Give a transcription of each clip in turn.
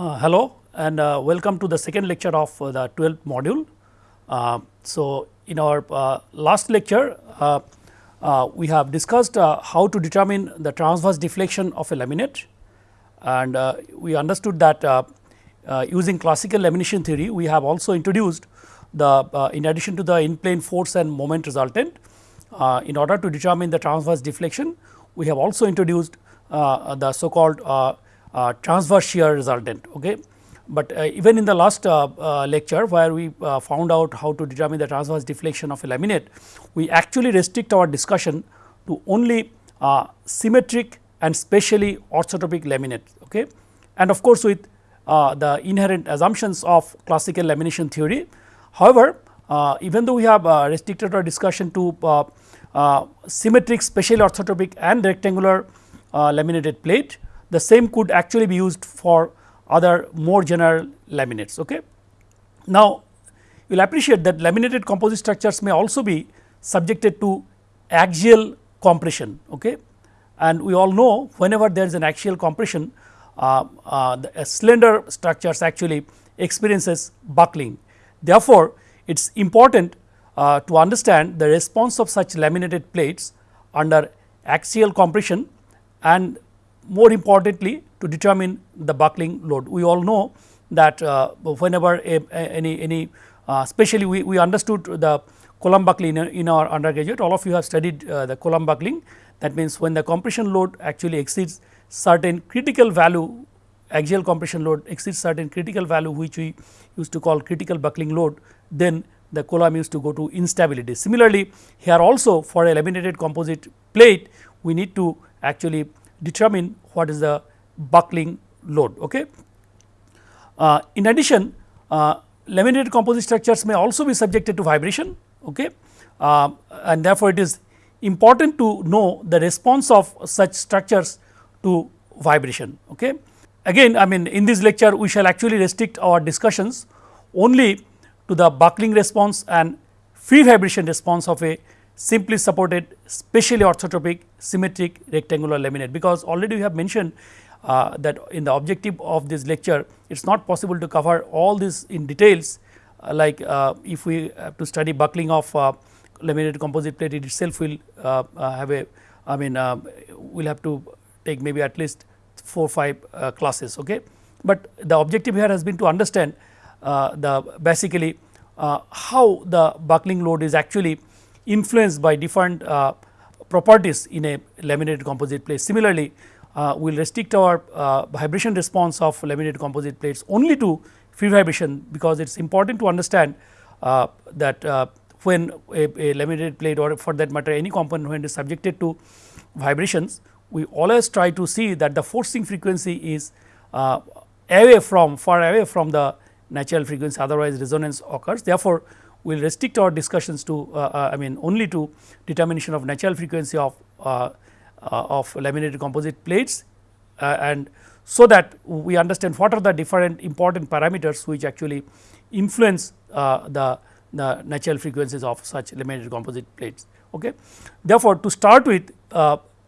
Uh, hello and uh, welcome to the second lecture of uh, the 12th module. Uh, so, in our uh, last lecture we have discussed how to determine the transverse deflection of a laminate and we understood that using classical lamination theory we have also introduced the in addition to the in plane force and moment resultant in order to determine the transverse deflection we have also introduced the so called uh, transverse shear resultant. Okay. But uh, even in the last uh, uh lecture where we uh, found out how to determine the transverse deflection of a laminate, we actually restrict our discussion to only uh, symmetric and specially orthotropic laminate. Okay. And of course, with the inherent assumptions of classical lamination theory. However, even though we have restricted our discussion to symmetric, specially orthotropic and rectangular laminated plate, the same could actually be used for other more general laminates. Okay. Now, you will appreciate that laminated composite structures may also be subjected to axial compression. Okay. And we all know whenever there is an axial compression, uh, uh, the slender structures actually experiences buckling. Therefore, it is important uh, to understand the response of such laminated plates under axial compression and more importantly to determine the buckling load. We all know that uh, whenever a, a, any any uh, especially we, we understood the column buckling in, in, our undergraduate all of you have studied uh, the column buckling that means when the compression load actually exceeds certain critical value axial compression load exceeds certain critical value which we used to call critical buckling load then the column used to go to instability. Similarly, here also for a laminated composite plate we need to actually determine what is the buckling load. Okay. Uh, in addition, uh, laminated composite structures may also be subjected to vibration okay. Uh, and therefore, it is important to know the response of such structures to vibration. Okay. Again I mean in this lecture we shall actually restrict our discussions only to the buckling response and free vibration response of a simply supported specially orthotropic symmetric rectangular laminate because already we have mentioned uh, that in the objective of this lecture it is not possible to cover all this in details uh, like uh, if we have to study buckling of uh, laminated composite plate it itself will uh, uh, have a I mean we will have to take maybe at least 4 5 classes. Okay. But the objective here has been to understand the basically how the buckling load is actually influenced by different uh, properties in a laminated composite plate. Similarly, uh, we will restrict our uh, vibration response of laminated composite plates only to free vibration because it is important to understand uh, that uh, when a, a, laminated plate or for that matter any component when it is subjected to vibrations, we always try to see that the forcing frequency is uh, away from far away from the natural frequency otherwise resonance occurs. Therefore, we will restrict our discussions to uh, uh, I mean only to determination of natural frequency of uh, of laminated composite plates and so that we understand what are the different important parameters which actually influence the, the natural frequencies of such laminated composite plates. Okay. Therefore, to start with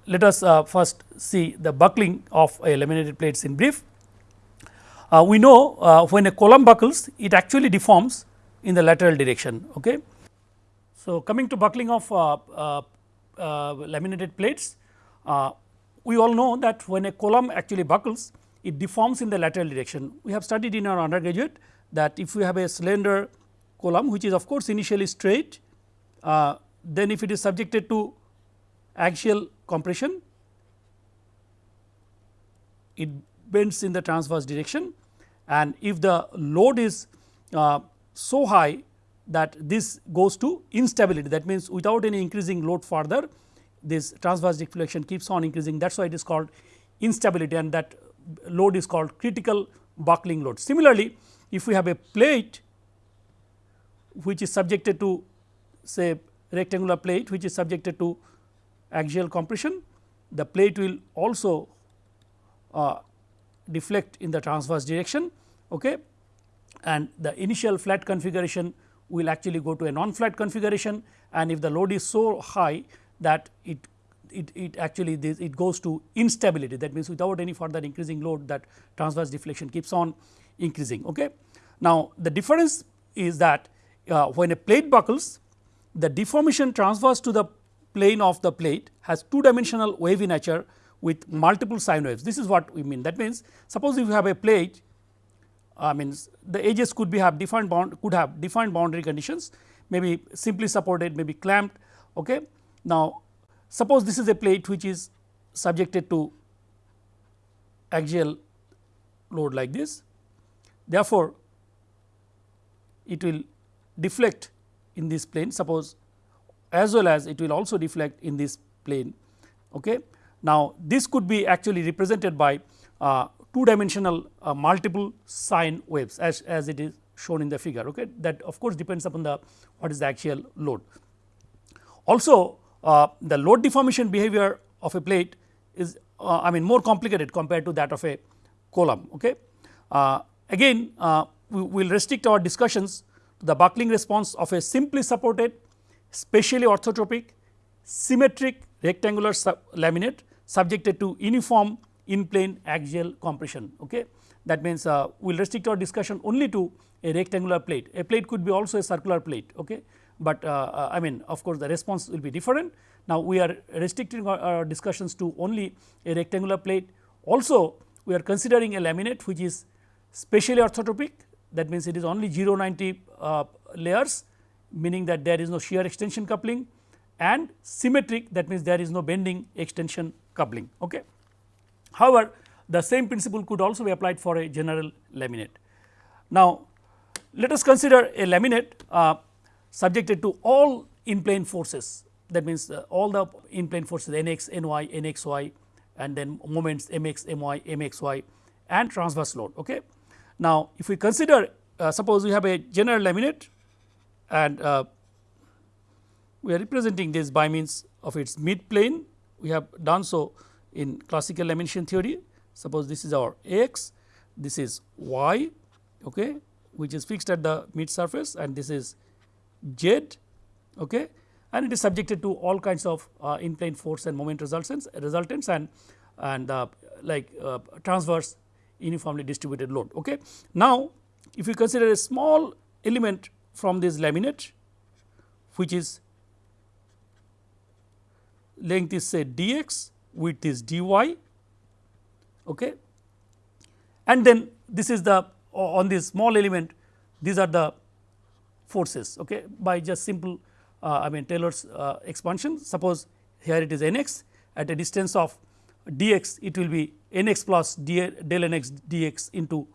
let us uh, first see the buckling of a laminated plates in brief. Uh, we know when a column buckles it actually deforms in the lateral direction. Okay. So, coming to buckling of uh, uh, uh, laminated plates, we all know that when a column actually buckles, it deforms in the lateral direction. We have studied in our undergraduate that if we have a slender column which is of course initially straight, uh, then if it is subjected to axial compression, it bends in the transverse direction and if the load is uh, so high that this goes to instability that means without any increasing load further this transverse deflection keeps on increasing that is why it is called instability and that load is called critical buckling load. Similarly, if we have a plate which is subjected to say rectangular plate which is subjected to axial compression, the plate will also uh, deflect in the transverse direction. Okay and the initial flat configuration will actually go to a non flat configuration and if the load is so high that it it, it actually this it goes to instability that means without any further increasing load that transverse deflection keeps on increasing. Okay. Now, the difference is that uh, when a plate buckles the deformation transverse to the plane of the plate has two dimensional wavy nature with multiple sine waves. This is what we mean that means suppose if you have a plate I mean the edges could be have defined bound could have defined boundary conditions maybe simply supported maybe clamped. Okay. Now, suppose this is a plate which is subjected to axial load like this therefore, it will deflect in this plane suppose as well as it will also deflect in this plane. Okay. Now, this could be actually represented by uh, two dimensional uh, multiple sine waves as, as it is shown in the figure okay. that of course, depends upon the what is the axial load. Also uh, the load deformation behavior of a plate is uh, I mean more complicated compared to that of a column. Okay. Uh, again uh, we will restrict our discussions to the buckling response of a simply supported specially orthotropic symmetric rectangular laminate subjected to uniform in plane axial compression. Okay. That means, uh, we will restrict our discussion only to a rectangular plate, a plate could be also a circular plate. Okay. But uh, uh, I mean of course, the response will be different. Now, we are restricting our, our discussions to only a rectangular plate. Also, we are considering a laminate which is specially orthotropic that means, it is only 0 90 uh, layers meaning that there is no shear extension coupling and symmetric that means, there is no bending extension coupling. Okay. However, the same principle could also be applied for a general laminate. Now, let us consider a laminate uh, subjected to all in plane forces that means, uh, all the in plane forces n x, n y, n x y and then moments m x, m y, m x y and transverse load. Okay. Now, if we consider uh, suppose we have a general laminate and uh, we are representing this by means of its mid plane we have done so in classical lamination theory. Suppose this is our x this is y okay which is fixed at the mid surface and this is z okay and it is subjected to all kinds of uh, in plane force and moment resultants resultants and and uh, like uh, transverse uniformly distributed load okay. Now if you consider a small element from this laminate which is length is say dx width this dy okay? And then this is the on this small element these are the forces okay? By just simple uh, I mean Taylor's uh, expansion suppose here it is n x at a distance of dx it will be n x plus d, del n x dx into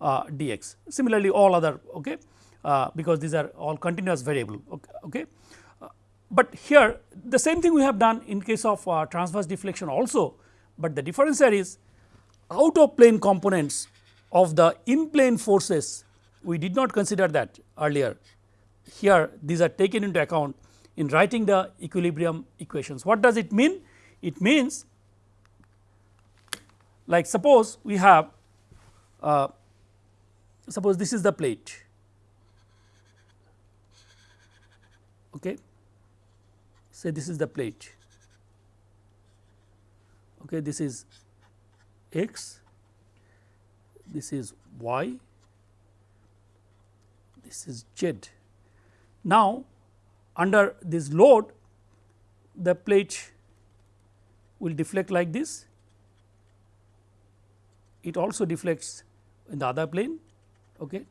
uh, dx similarly all other okay? Uh, because these are all continuous variable okay, okay. But here the same thing we have done in case of uh, transverse deflection also, but the difference here is out of plane components of the in plane forces we did not consider that earlier here these are taken into account in writing the equilibrium equations. What does it mean? It means like suppose we have uh, suppose this is the plate okay say this is the plate. Okay this is x this is y this is z. Now under this load the plate will deflect like this. It also deflects in the other plane okay.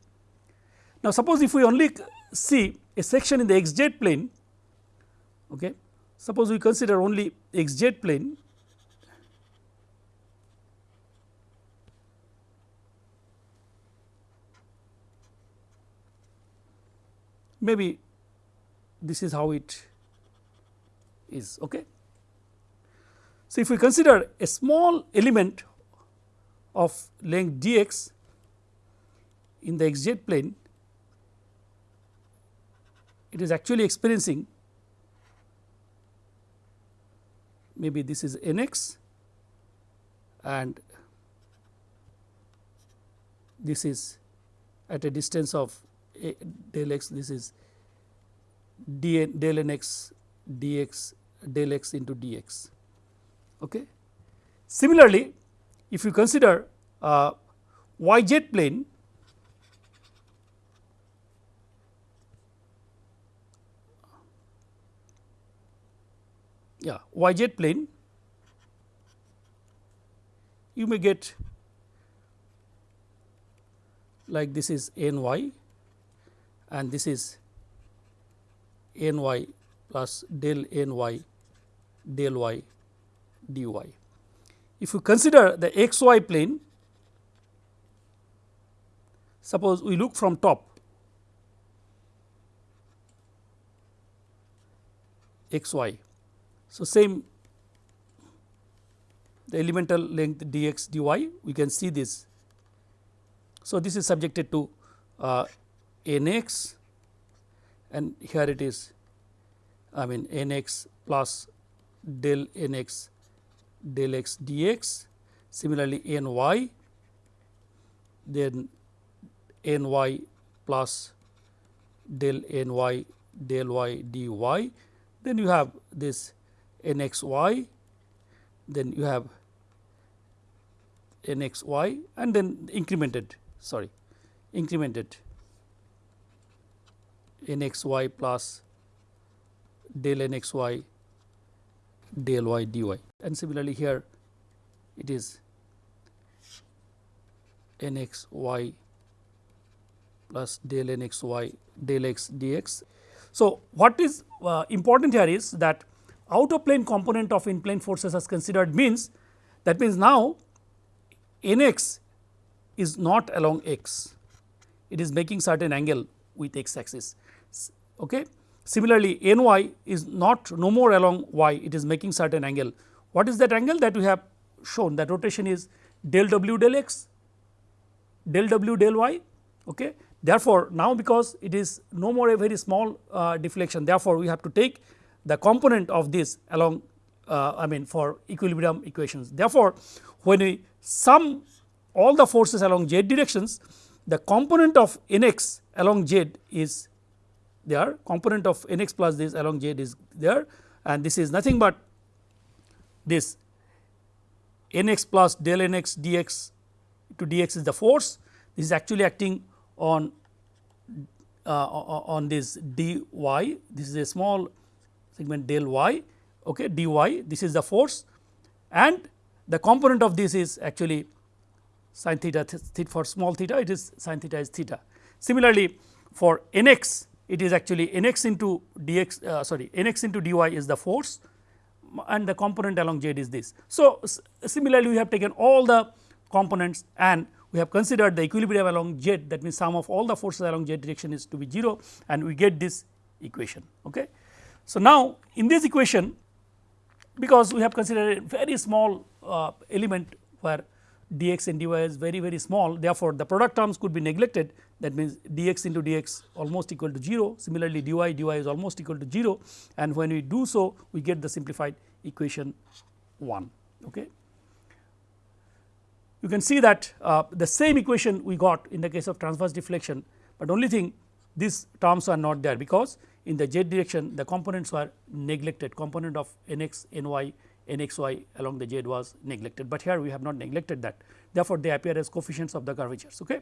Now suppose if we only see a section in the xz plane okay suppose we consider only xz plane maybe this is how it is. Okay. So, if we consider a small element of length dx in the xz plane, it is actually experiencing maybe this is nx and this is at a distance of a del x this is d del n x dx del x into dx. Okay. Similarly, if you consider uh, y z plane yeah y z plane you may get like this is n y and this is n y plus del n y del y dy. If you consider the x y plane suppose we look from top x y. So, same the elemental length dx dy we can see this. So, this is subjected to uh, nx and here it is I mean nx plus del nx del x dx similarly ny then ny plus del ny del y dy then you have this nxy then you have nxy and then incremented sorry incremented nxy plus del nxy del y dy and similarly here it is nxy plus del nxy del x dx. So, what is uh, important here is that out of plane component of in plane forces as considered means that means now nx is not along x, it is making certain angle with x axis. Okay. Similarly, ny is not no more along y, it is making certain angle. What is that angle that we have shown that rotation is del w del x, del w del y. Okay. Therefore, now because it is no more a very small uh, deflection, therefore, we have to take the component of this along uh, I mean for equilibrium equations. Therefore, when we sum all the forces along z directions the component of n x along z is there component of n x plus this along z is there and this is nothing but this n x plus del n x dx to dx is the force this is actually acting on uh, on this dy this is a small segment del y okay, dy this is the force and the component of this is actually sin theta, for small theta it is sin theta is theta. Similarly, for nx it is actually nx into dx uh, sorry nx into dy is the force and the component along z is this. So, similarly we have taken all the components and we have considered the equilibrium along z that means sum of all the forces along z direction is to be 0 and we get this equation. Okay. So, now in this equation because we have considered a very small uh, element where dx and dy is very very small therefore, the product terms could be neglected that means dx into dx almost equal to 0 similarly dy dy is almost equal to 0 and when we do so we get the simplified equation 1. Okay. You can see that uh, the same equation we got in the case of transverse deflection, but only thing these terms are not there because in the z direction the components were neglected component of nx, ny, nxy along the z was neglected, but here we have not neglected that therefore, they appear as coefficients of the curvatures. Okay.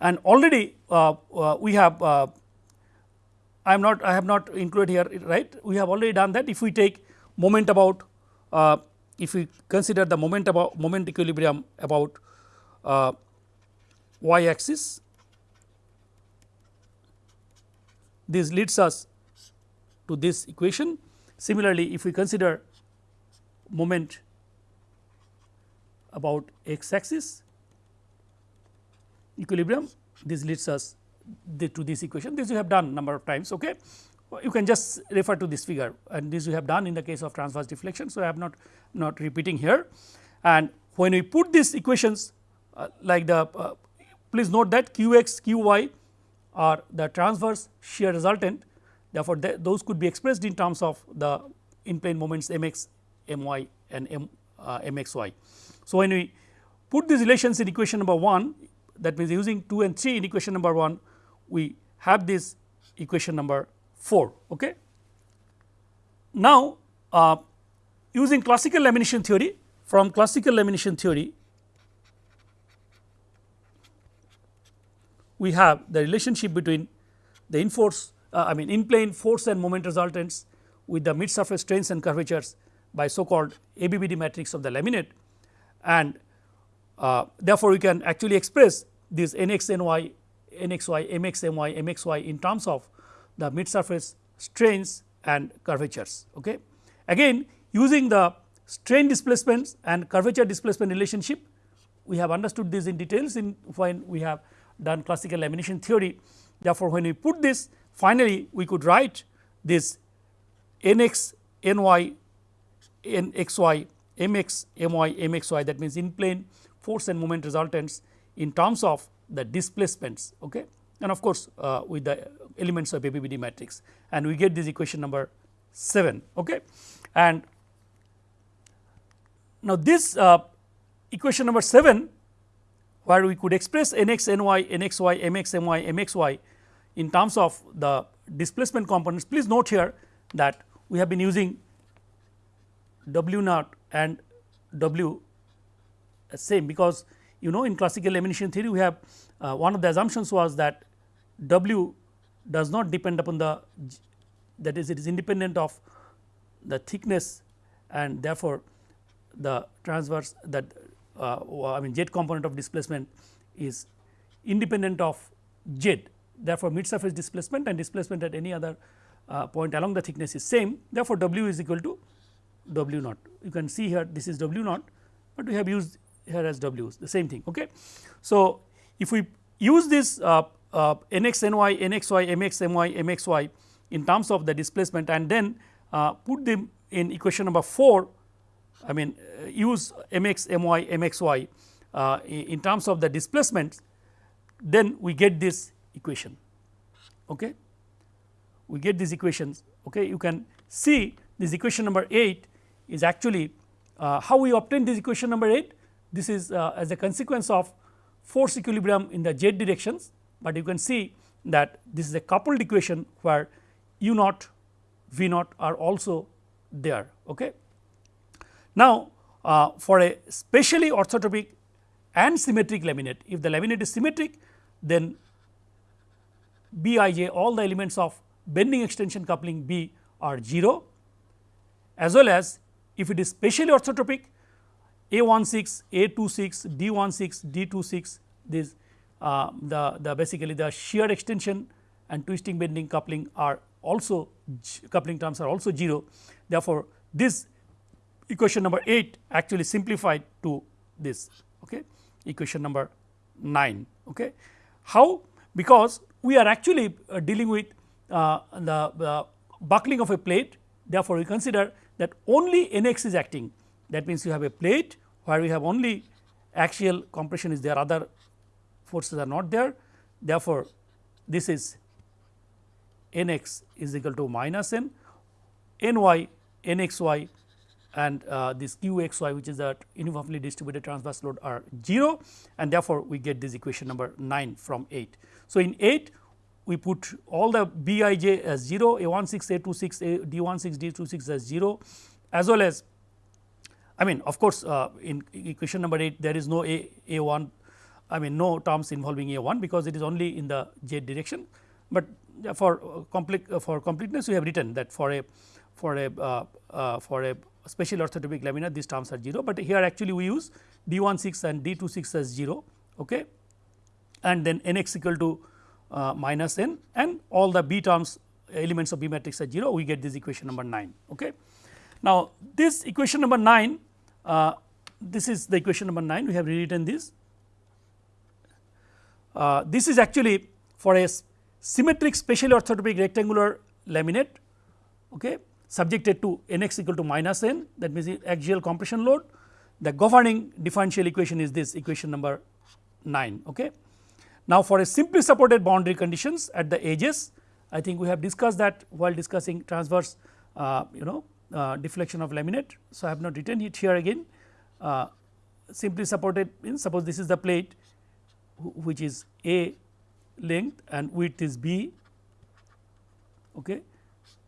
And already uh, uh, we have uh, I am not I have not included here right we have already done that if we take moment about uh, if we consider the moment about moment equilibrium about uh, y axis this leads us to this equation. Similarly, if we consider moment about x axis equilibrium this leads us to this equation. This we have done number of times okay? You can just refer to this figure and this we have done in the case of transverse deflection so i have not not repeating here. And when we put these equations uh, like the uh, please note that qx qy are the transverse shear resultant therefore, those could be expressed in terms of the in plane moments mx, my and m, uh, mxy. So, when we put these relations in equation number 1 that means using 2 and 3 in equation number 1 we have this equation number 4. Okay. Now, uh, using classical lamination theory from classical lamination theory we have the relationship between the in force uh, I mean in plane force and moment resultants with the mid surface strains and curvatures by so called ABBD matrix of the laminate and uh, therefore, we can actually express this nx ny nxy mx my mxy in terms of the mid surface strains and curvatures. Okay. Again using the strain displacements and curvature displacement relationship we have understood this in details in when we have done classical lamination theory. Therefore, when we put this finally we could write this nx ny that means in plane force and moment resultants in terms of the displacements okay? And of course uh, with the elements of ABBD matrix. And we get this equation number 7 okay? And now this uh, equation number 7 where we could express nx ny nxy mx my mxy in terms of the displacement components please note here that we have been using w naught and w same because you know in classical lamination theory we have uh, one of the assumptions was that w does not depend upon the that is it is independent of the thickness and therefore the transverse that I mean z component of displacement is independent of z therefore mid surface displacement and displacement at any other uh, point along the thickness is same therefore w is equal to w naught you can see here this is w naught but we have used here as w's the same thing. Okay. So, if we use this uh, uh, nxy mxy in terms of the displacement and then uh, put them in equation number 4 I mean uh, use mx my mxy uh, in terms of the displacement then we get this equation. Okay? We get these equations. Okay? You can see this equation number 8 is actually uh, how we obtain this equation number 8 this is uh, as a consequence of force equilibrium in the z directions, but you can see that this is a coupled equation where u naught v naught are also there. Okay. Now, uh, for a specially orthotropic and symmetric laminate, if the laminate is symmetric then b i j all the elements of bending extension coupling B are 0 as well as if it is specially orthotropic a16, A26, D16, D26 this uh, the, the basically the shear extension and twisting bending coupling are also coupling terms are also 0. Therefore, this equation number 8 actually simplified to this okay, equation number 9. Okay. How? Because we are actually uh, dealing with uh, the, buckling of a plate therefore, we consider that only Nx is acting that means you have a plate where we have only axial compression is there other forces are not there. Therefore, this is n x is equal to minus n, n y n x y and uh, this q x y which is a uniformly distributed transverse load are 0 and therefore, we get this equation number 9 from 8. So, in 8 we put all the b i j as 0, a 1 6, a 2 6, a d 1 6, d 2 6 as 0 as well as I mean of course, uh, in equation number 8 there is no a a 1 I mean no terms involving a 1 because it is only in the z direction, but for uh, complete uh, for completeness we have written that for a for a uh, uh, for a special orthotropic laminar these terms are 0, but here actually we use d 1 6 and d 2 6 as 0 okay and then n x equal to uh, minus n and all the b terms elements of b matrix are 0 we get this equation number 9 okay. Now this equation number 9 uh, this is the equation number 9 we have rewritten this. Uh, this is actually for a symmetric special orthotropic rectangular laminate okay, subjected to n x equal to minus n that means axial compression load. The governing differential equation is this equation number 9. Okay. Now, for a simply supported boundary conditions at the edges I think we have discussed that while discussing transverse uh, you know uh, deflection of laminate. So, I have not written it here again uh, simply supported in suppose this is the plate which is A length and width is B okay.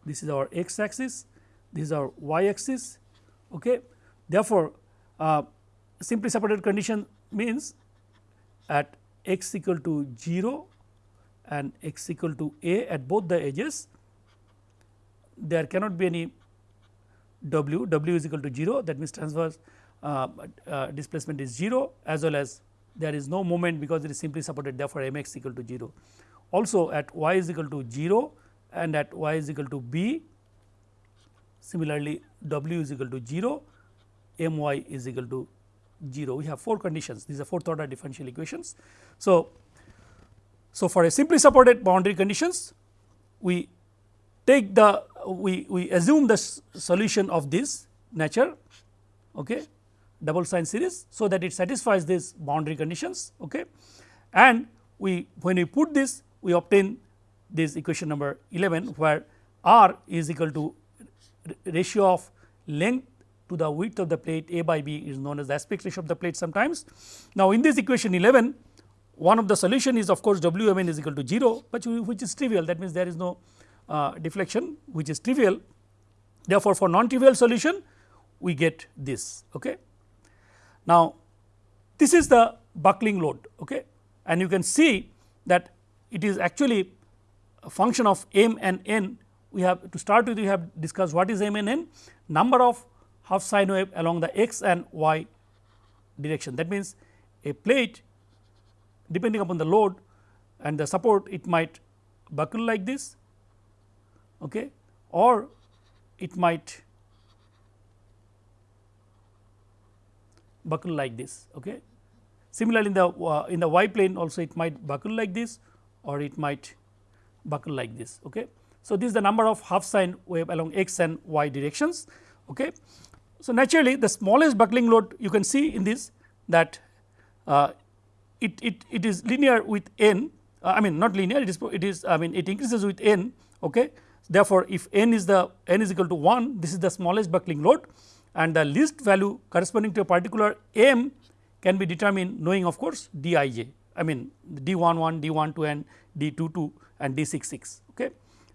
This is our x axis this is our y axis Okay. Therefore, uh, simply supported condition means at x equal to 0 and x equal to a at both the edges there cannot be any w, w is equal to 0 that means transverse uh, uh, displacement is 0 as well as there is no moment because it is simply supported. Therefore, m x equal to 0. Also at y is equal to 0 and at y is equal to b similarly w is equal to 0 m y is equal to 0 we have four conditions these are fourth order differential equations. So, so for a simply supported boundary conditions we take the we, we assume the solution of this nature okay, double sine series so that it satisfies these boundary conditions okay. and we when we put this we obtain this equation number 11 where r is equal to ratio of length to the width of the plate a by b is known as the aspect ratio of the plate sometimes. Now, in this equation 11 one of the solution is of course w m n is equal to 0, but which is trivial that means there is no uh, deflection which is trivial. Therefore, for non trivial solution we get this. Okay. Now, this is the buckling load okay. and you can see that it is actually function of m and n we have to start with we have discussed what is m and n number of half sine wave along the x and y direction that means a plate depending upon the load and the support it might buckle like this okay, or it might buckle like this. Okay. Similarly, in the uh, in the y plane also it might buckle like this or it might buckle like this. Okay. So, this is the number of half sine wave along x and y directions. Okay. So, naturally the smallest buckling load you can see in this that uh, it, it, it is linear with n uh, I mean not linear it is it is I mean it increases with n okay. Therefore, if n is the n is equal to 1 this is the smallest buckling load and the least value corresponding to a particular m can be determined knowing of course d i j I mean d 1 1 d 1 2 and d 2 2 and d 6 6 okay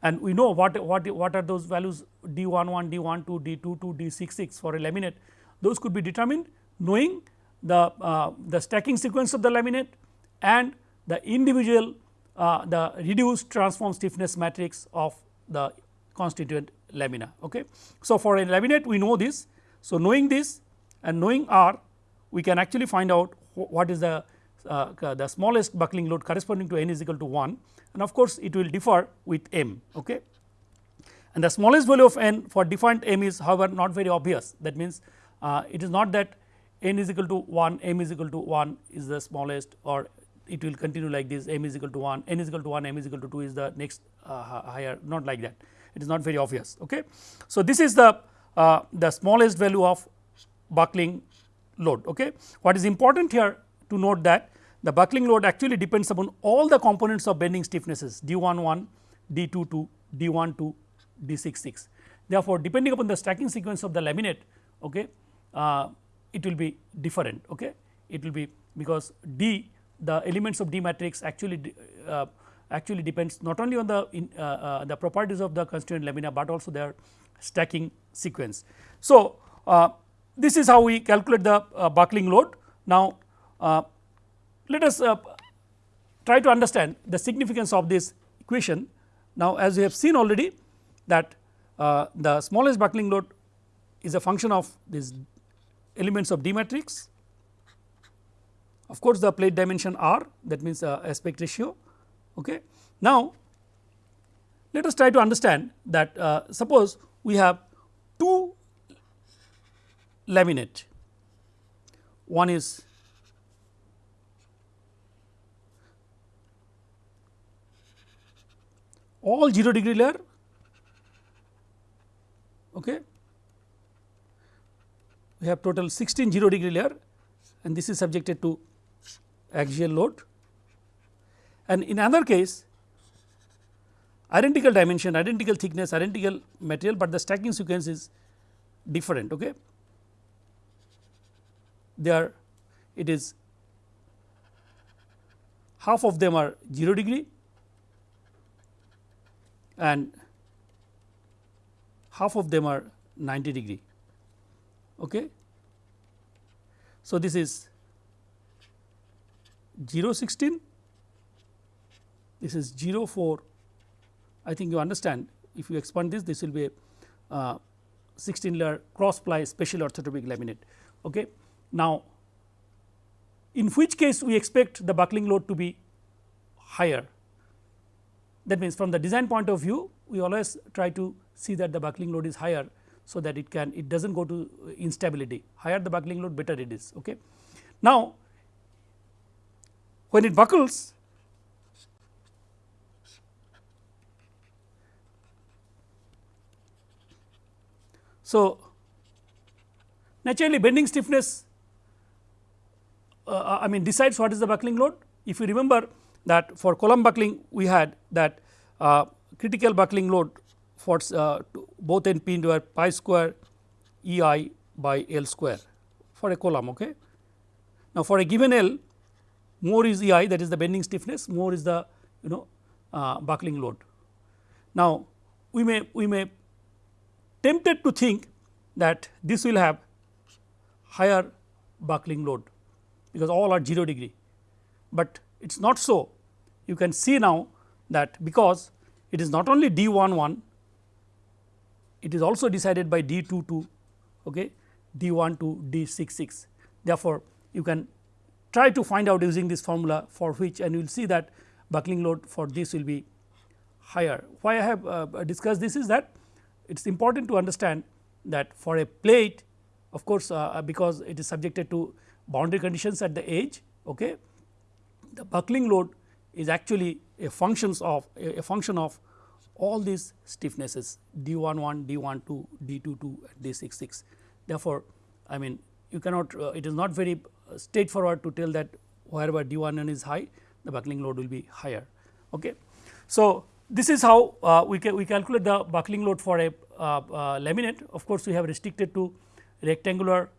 and we know what what what are those values d 1 1 d 1 2 d 2 2 d 6 6 for a laminate those could be determined knowing the uh, the stacking sequence of the laminate and the individual uh, the reduced transform stiffness matrix of the constituent lamina. Okay. So, for a laminate we know this. So, knowing this and knowing R we can actually find out what is the uh, the smallest buckling load corresponding to n is equal to 1 and of course, it will differ with m. Okay. And the smallest value of n for defined m is however not very obvious that means, uh, it is not that n is equal to 1 m is equal to 1 is the smallest or it will continue like this m is equal to 1 n is equal to 1 m is equal to 2 is the next uh, higher not like that it is not very obvious. Okay. So, this is the uh, the smallest value of buckling load. Okay. What is important here to note that the buckling load actually depends upon all the components of bending stiffnesses d 1 1, d 2 2, d 1 2, d 6 6. Therefore, depending upon the stacking sequence of the laminate okay, uh, it will be different. Okay. It will be because d the elements of D matrix actually uh, actually depends not only on the in, uh, uh, the properties of the constituent lamina, but also their stacking sequence. So, uh, this is how we calculate the uh, buckling load. Now, let us try to understand the significance of this equation. Now, as we have seen already that the smallest buckling load is a function of these elements of D matrix of course, the plate dimension r that means uh, aspect ratio. Okay. Now, let us try to understand that uh, suppose we have two laminate, one is all 0 degree layer okay. we have total 16 0 degree layer and this is subjected to axial load and in another case identical dimension, identical thickness, identical material, but the stacking sequence is different. Okay. There it is half of them are 0 degree and half of them are 90 degree. Okay. So, this is 0 16 this is 0 4 I think you understand if you expand this this will be a uh, 16 layer cross ply special orthotropic laminate. Okay. Now, in which case we expect the buckling load to be higher that means from the design point of view we always try to see that the buckling load is higher so that it can it does not go to instability higher the buckling load better it is. Okay. Now, when it buckles so naturally bending stiffness uh, uh, I mean decides what is the buckling load if you remember that for column buckling we had that uh, critical buckling load for uh, both end pin were pi square E i by L square for a column. Okay. Now, for a given L more is E i that is the bending stiffness more is the you know uh, buckling load. Now, we may we may tempted to think that this will have higher buckling load because all are 0 degree, but it is not so you can see now that because it is not only d 1 1 it is also decided by d 2 2 okay, d 1 to d 6 6. Therefore, you can try to find out using this formula for which and you will see that buckling load for this will be higher. Why I have uh, discussed this is that it is important to understand that for a plate of course, uh, because it is subjected to boundary conditions at the edge okay, the buckling load actually a functions of a, a function of all these stiffnesses d 1 1, d 1 2, d 2 2 d 6 6. Therefore, I mean you cannot uh, it is not very straightforward to tell that wherever d 1 n is high the buckling load will be higher. Okay. So, this is how uh, we, ca we calculate the buckling load for a uh, uh, laminate of course, we have restricted to rectangular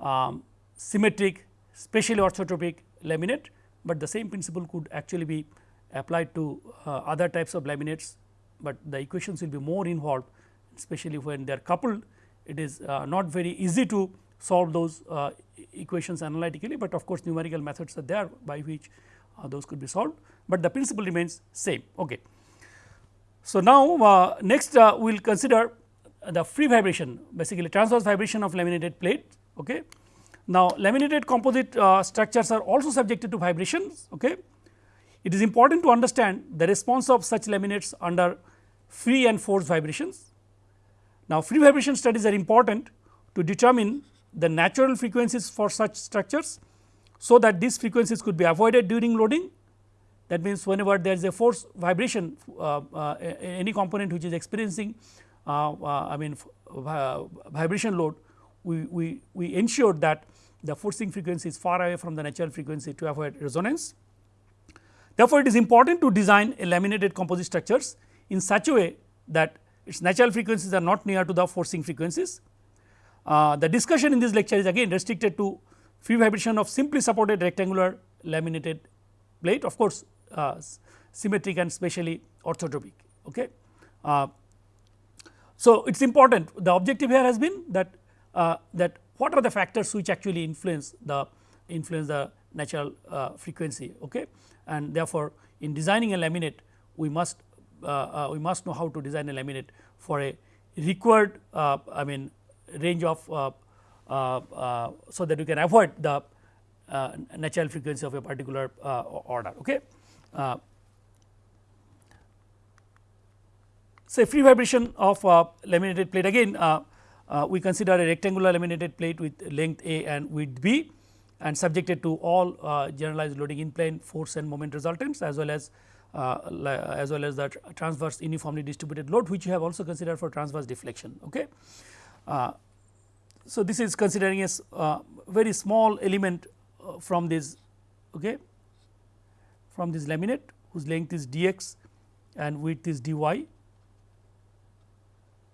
um, symmetric specially orthotropic laminate, but the same principle could actually be applied to uh, other types of laminates, but the equations will be more involved especially when they are coupled it is uh, not very easy to solve those uh, equations analytically, but of course, numerical methods are there by which uh, those could be solved, but the principle remains same. Okay. So, now uh, next uh, we will consider the free vibration basically transverse vibration of laminated plate. Okay. Now, laminated composite uh, structures are also subjected to vibrations. Okay. It is important to understand the response of such laminates under free and forced vibrations. Now, free vibration studies are important to determine the natural frequencies for such structures. So, that these frequencies could be avoided during loading that means, whenever there is a force vibration uh, uh, any component which is experiencing uh, uh I mean vibration load we, we, we ensure that the forcing frequency is far away from the natural frequency to avoid resonance. Therefore, it is important to design laminated composite structures in such a way that its natural frequencies are not near to the forcing frequencies uh, the discussion in this lecture is again restricted to free vibration of simply supported rectangular laminated plate of course, uh, symmetric and specially orthotropic. Okay. Uh, so, it is important the objective here has been that uh, that what are the factors which actually influence the influence the natural uh, frequency okay. and therefore, in designing a laminate we must we must know how to design a laminate for a required I mean range of uh, uh, uh, so that you can avoid the natural frequency of a particular order. Okay. say free vibration of laminated plate again we consider a rectangular laminated plate with length a and width b and subjected to all uh, generalized loading in plane force and moment resultants as well as uh, as well as the transverse uniformly distributed load which you have also considered for transverse deflection. Okay. Uh, so, this is considering a uh, very small element uh, from this okay, from this laminate whose length is dx and width is dy,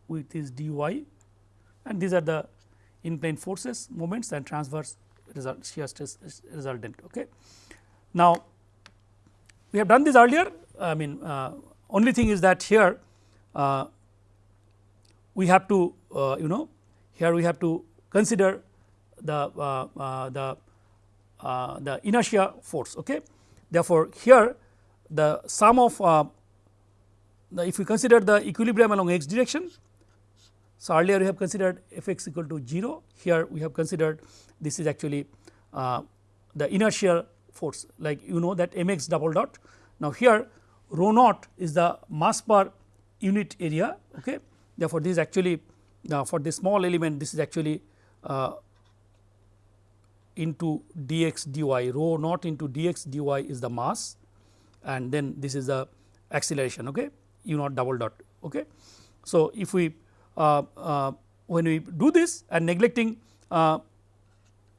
width is dy and these are the in plane forces moments and transverse result shear stress resultant. Okay. Now, we have done this earlier I mean uh, only thing is that here uh, we have to uh, you know here we have to consider the uh, uh, the uh, the inertia force. Okay. Therefore, here the sum of the if we consider the equilibrium along x direction. So, earlier we have considered f x equal to 0 here we have considered this is actually the inertial force like you know that m x double dot. Now, here rho naught is the mass per unit area. Okay. Therefore, this is actually uh, for this small element this is actually uh, into dx dy rho naught into dx dy is the mass and then this is the acceleration okay u naught double dot okay. So, if we uh, uh, when we do this and neglecting uh,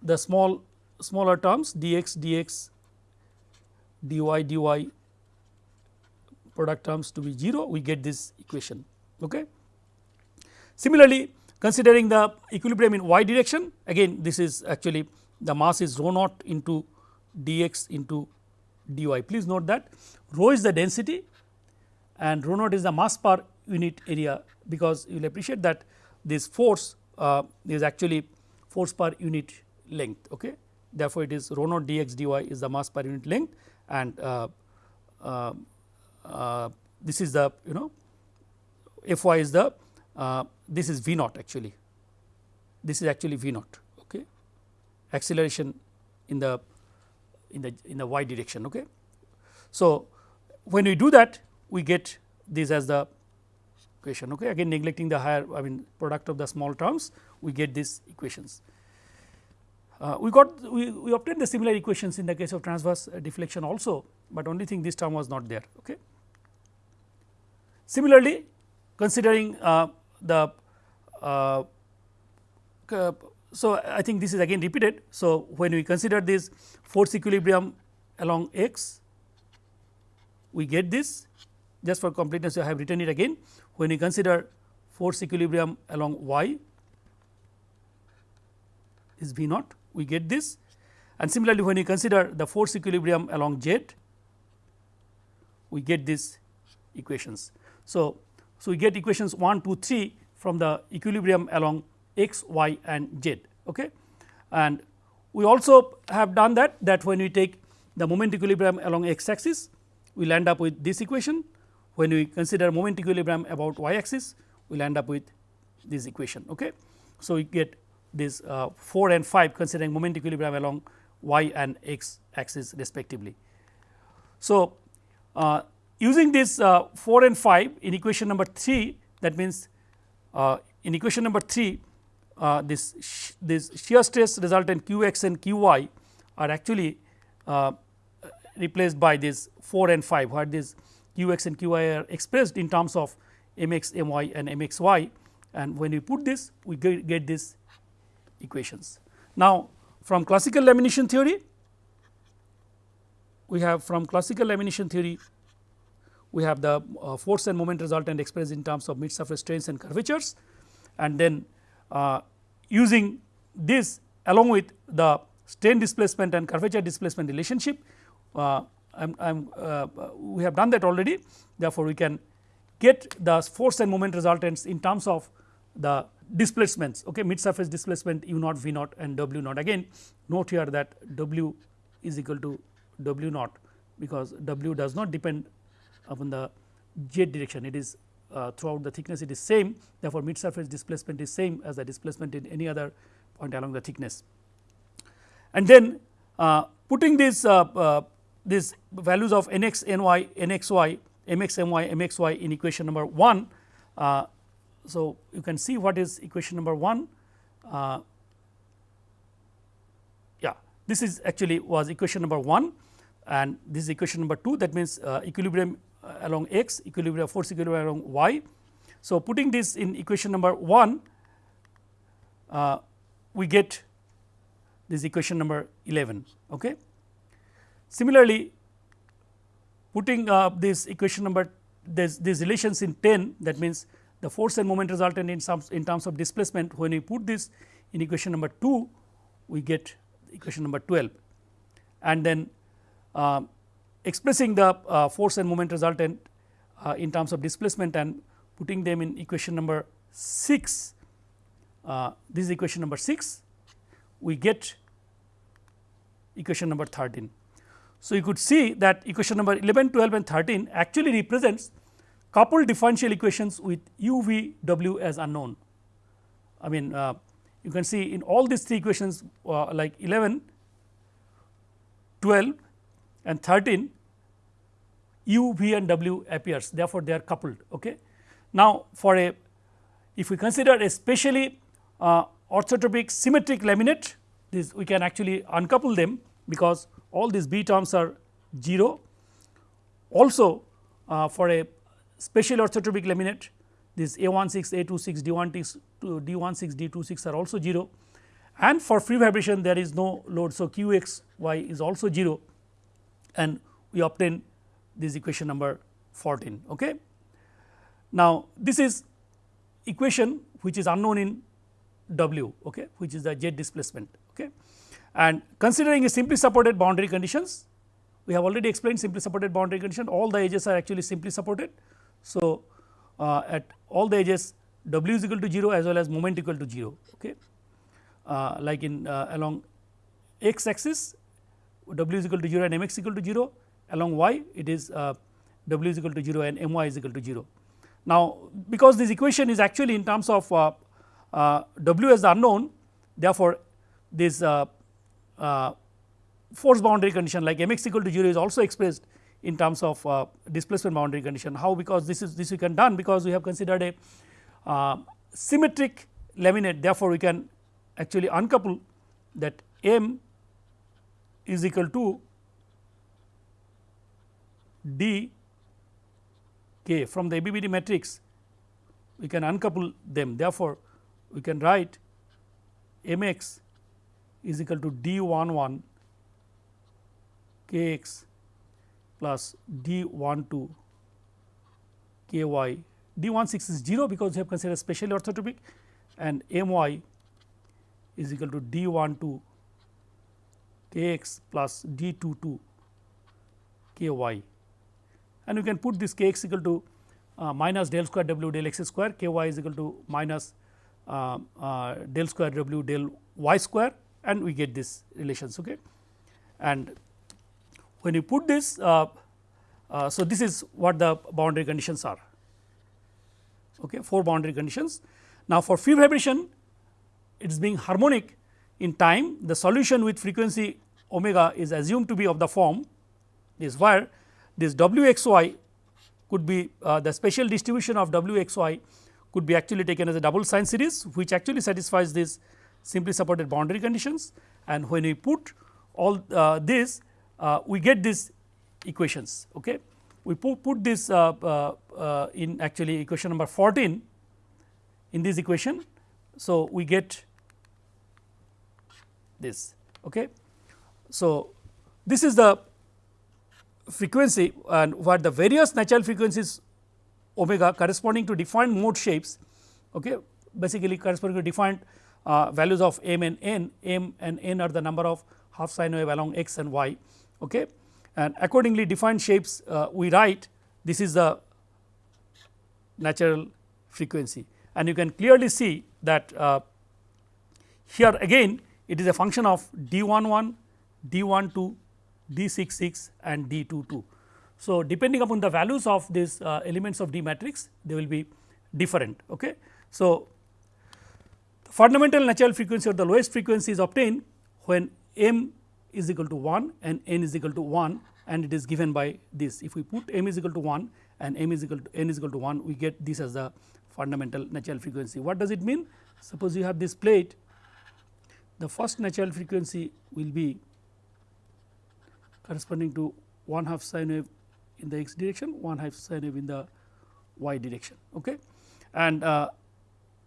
the small smaller terms dx dx dy dy product terms to be 0 we get this equation okay. Similarly, considering the equilibrium in y direction again this is actually the mass is rho naught into dx into dy. Please note that rho is the density and rho naught is the mass per unit area because you will appreciate that this force uh, is actually force per unit length. Okay. Therefore, it is rho naught dx dy is the mass per unit length and uh, uh, uh this is the you know f y is the uh, this is v naught actually this is actually v naught okay acceleration in the in the in the y direction okay so when we do that we get this as the equation okay? Again neglecting the higher i mean product of the small terms we get these equations. Uh, we got we, we obtained the similar equations in the case of transverse deflection also but only thing this term was not there okay? Similarly considering uh, the uh, so I think this is again repeated. So, when we consider this force equilibrium along x we get this. Just for completeness I have written it again when you consider force equilibrium along y is V naught we get this and similarly when you consider the force equilibrium along z we get these equations. So, so we get equations 1 2 3 from the equilibrium along x, y and z. Okay. And we also have done that that when we take the moment equilibrium along x axis we will end up with this equation. When we consider moment equilibrium about y axis we will end up with this equation. Okay. So, we get this uh, 4 and 5 considering moment equilibrium along y and x axis respectively. So, uh, using this uh, 4 and 5 in equation number 3 that means uh, in equation number 3 uh, this this shear stress resultant q x and q y are actually uh, replaced by this 4 and 5 where this q x and q y are expressed in terms of m x m y and m x y and when we put this we get, get these equations. Now, from classical lamination theory we have from classical lamination theory we have the uh, force and moment resultant expressed in terms of mid surface strains and curvatures and then uh, using this along with the strain displacement and curvature displacement relationship uh, I'm, I'm, uh, we have done that already. Therefore, we can get the force and moment resultants in terms of the displacements. Okay mid surface displacement u naught v naught and w naught. Again note here that w is equal to w naught because w does not depend upon the z direction. It is uh, throughout the thickness it is same. Therefore, mid surface displacement is same as the displacement in any other point along the thickness. And then uh, putting this uh, uh these values of n x n y n x y m x m y m x y in equation number 1. Uh, so, you can see what is equation number 1 uh, yeah this is actually was equation number 1 and this is equation number 2 that means equilibrium uh, along x equilibrium force equilibrium along y. So, putting this in equation number 1 uh, we get this equation number 11. Okay. Similarly, putting uh, this equation number this these relations in 10 that means the force and moment resultant in some in terms of displacement when we put this in equation number 2 we get equation number 12 and then uh, expressing the uh, force and moment resultant uh, in terms of displacement and putting them in equation number 6 uh, this is equation number 6 we get equation number 13. So, you could see that equation number 11, 12 and 13 actually represents coupled differential equations with u v w as unknown. I mean uh, you can see in all these three equations uh, like 11, 12 and 13 u, v and w appears therefore, they are coupled. Okay. Now, for a if we consider a specially uh, orthotropic symmetric laminate this we can actually uncouple them because all these b terms are 0. Also uh, for a special orthotropic laminate this A16, A26, D16, D16, D26 are also 0 and for free vibration there is no load. So, q x y is also 0 and we obtain this equation number 14. Okay. Now, this is equation which is unknown in w okay, which is the jet displacement. And considering a simply supported boundary conditions we have already explained simply supported boundary condition all the edges are actually simply supported. So, uh, at all the edges w is equal to 0 as well as moment equal to 0 okay. Uh, like in uh, along x axis w is equal to 0 and mx equal to 0 along y it is uh, w is equal to 0 and my is equal to 0. Now, because this equation is actually in terms of uh, uh, w as the unknown therefore, this uh, force boundary condition like mx equal to 0 is also expressed in terms of uh, displacement boundary condition. How? Because this is this we can done because we have considered a uh, symmetric laminate. Therefore, we can actually uncouple that m is equal to d k. From the ABBD matrix we can uncouple them. Therefore, we can write m x is equal to d 1 1 k x plus d 1 2 k y d 1 6 is 0 because we have considered specially orthotropic and m y is equal to d 1 2 k x plus d 2 2 k y and we can put this k x equal to uh, minus del square w del x square k y is equal to minus uh, uh, del square w del y square and we get this relations. Okay. And when you put this, uh, uh, so this is what the boundary conditions are, okay, four boundary conditions. Now, for free vibration it is being harmonic in time the solution with frequency omega is assumed to be of the form is where this w x y could be uh, the special distribution of w x y could be actually taken as a double sine series which actually satisfies this simply supported boundary conditions and when we put all uh, this uh, we get these equations. Okay. We put, put this uh, uh, uh, in actually equation number 14 in this equation. So, we get this. Okay. So, this is the frequency and what the various natural frequencies omega corresponding to defined mode shapes okay, basically corresponding to defined uh, values of m and n, m and n are the number of half sine wave along x and y okay. and accordingly defined shapes uh, we write this is the natural frequency and you can clearly see that uh, here again it is a function of d 1 1, d 1 2, d 6 6 and d 2 2. So, depending upon the values of these uh, elements of D matrix they will be different. Okay. So, fundamental natural frequency or the lowest frequency is obtained when m is equal to 1 and n is equal to 1 and it is given by this. If we put m is equal to 1 and m is equal to n is equal to 1 we get this as the fundamental natural frequency. What does it mean? Suppose you have this plate the first natural frequency will be corresponding to 1 half sine wave in the x direction 1 half sine wave in the y direction. Okay. And uh,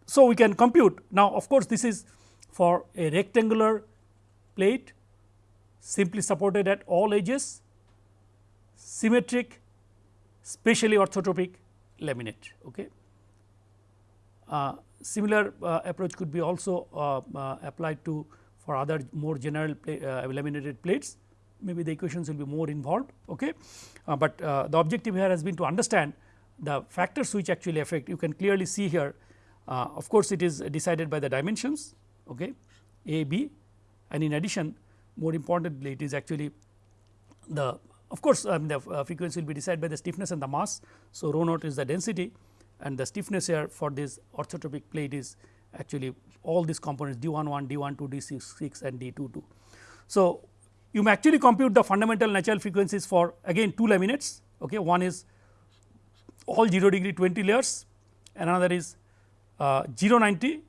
so, we can compute now of course, this is for a rectangular plate simply supported at all edges symmetric specially orthotropic laminate. Okay. Uh, similar uh, approach could be also uh, uh applied to for other more general uh, laminated plates maybe the equations will be more involved. Okay. Uh, but the objective here has been to understand the factors which actually affect you can clearly see here Uh, of course, it is decided by the dimensions okay, A, B and in addition more importantly it is actually the of course, um, the uh, frequency will be decided by the stiffness and the mass. So, rho naught is the density and the stiffness here for this orthotropic plate is actually all these components d 1 1, d 1 2, d 6 6 and d 2 2. So, you may actually compute the fundamental natural frequencies for again two laminates okay. one is all 0 degree 20 layers and another is uh, 0 90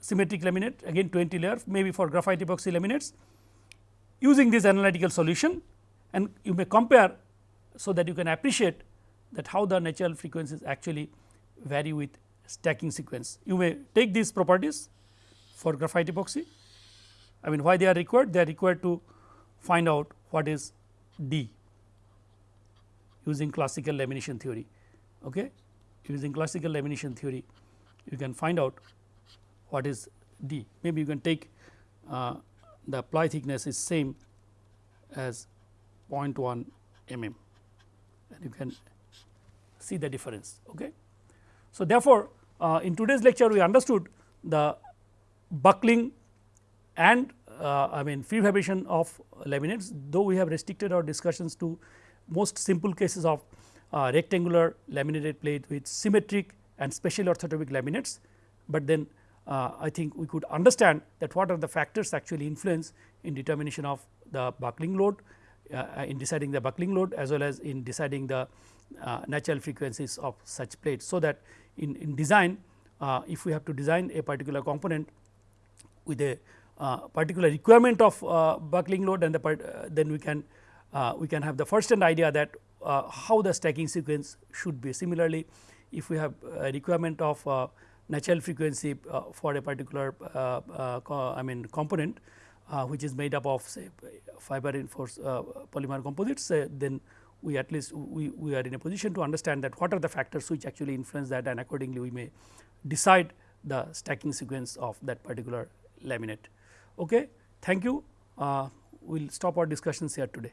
symmetric laminate again 20 layer maybe for graphite epoxy laminates. Using this analytical solution and you may compare so that you can appreciate that how the natural frequencies actually vary with stacking sequence. You may take these properties for graphite epoxy. I mean why they are required? They are required to find out what is D using classical lamination theory. Okay? Using classical lamination theory you can find out what is D maybe you can take uh, the ply thickness is same as 0.1 mm and you can see the difference. Okay. So, therefore, uh, in today's lecture we understood the buckling and uh, I mean free vibration of laminates though we have restricted our discussions to most simple cases of uh, rectangular laminated plate with symmetric and special orthotropic laminates, but then uh, I think we could understand that what are the factors actually influence in determination of the buckling load uh, in deciding the buckling load as well as in deciding the uh, natural frequencies of such plates. So, that in, in design uh, if we have to design a particular component with a uh, particular requirement of uh, buckling load and the part, then we can we can have the first hand idea that how the stacking sequence should be. Similarly, if we have a requirement of uh, natural frequency uh, for a particular uh, I mean component which is made up of say fiber reinforced polymer composites then we at least we, we are in a position to understand that what are the factors which actually influence that and accordingly we may decide the stacking sequence of that particular laminate. Okay. Thank you. Uh, we will stop our discussions here today.